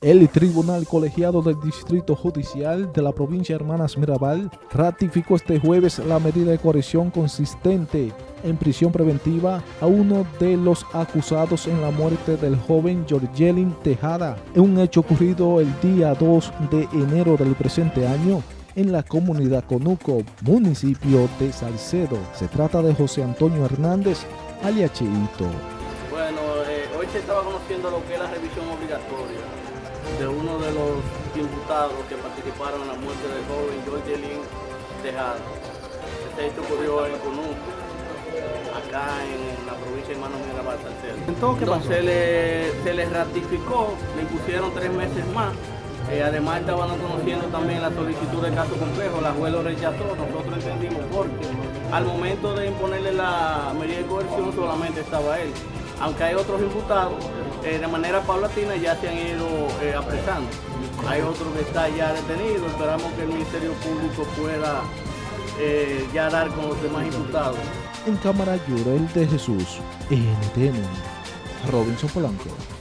El Tribunal Colegiado del Distrito Judicial de la provincia Hermanas Mirabal ratificó este jueves la medida de coerción consistente en prisión preventiva a uno de los acusados en la muerte del joven Georgelin Tejada, en un hecho ocurrido el día 2 de enero del presente año en la comunidad Conuco, municipio de Salcedo. Se trata de José Antonio Hernández, aliacheito. Bueno, eh, hoy se estaba conociendo lo que es la revisión obligatoria de uno de los imputados que participaron en la muerte del joven Georgelin Tejada. Este hecho ocurrió en Conuco, acá en la provincia de Mano Mirabal, Salcedo. Entonces se le, se le ratificó, le impusieron tres meses más eh, además estaban conociendo también la solicitud de caso complejo, la juez lo rechazó, nosotros entendimos porque al momento de imponerle la medida de coerción solamente estaba él. Aunque hay otros imputados, eh, de manera paulatina ya se han ido eh, apresando. Hay otro que está ya detenido, esperamos que el Ministerio Público pueda ya dar con los demás imputados. En cámara Llorel de Jesús, NTN, Robinson Polanco.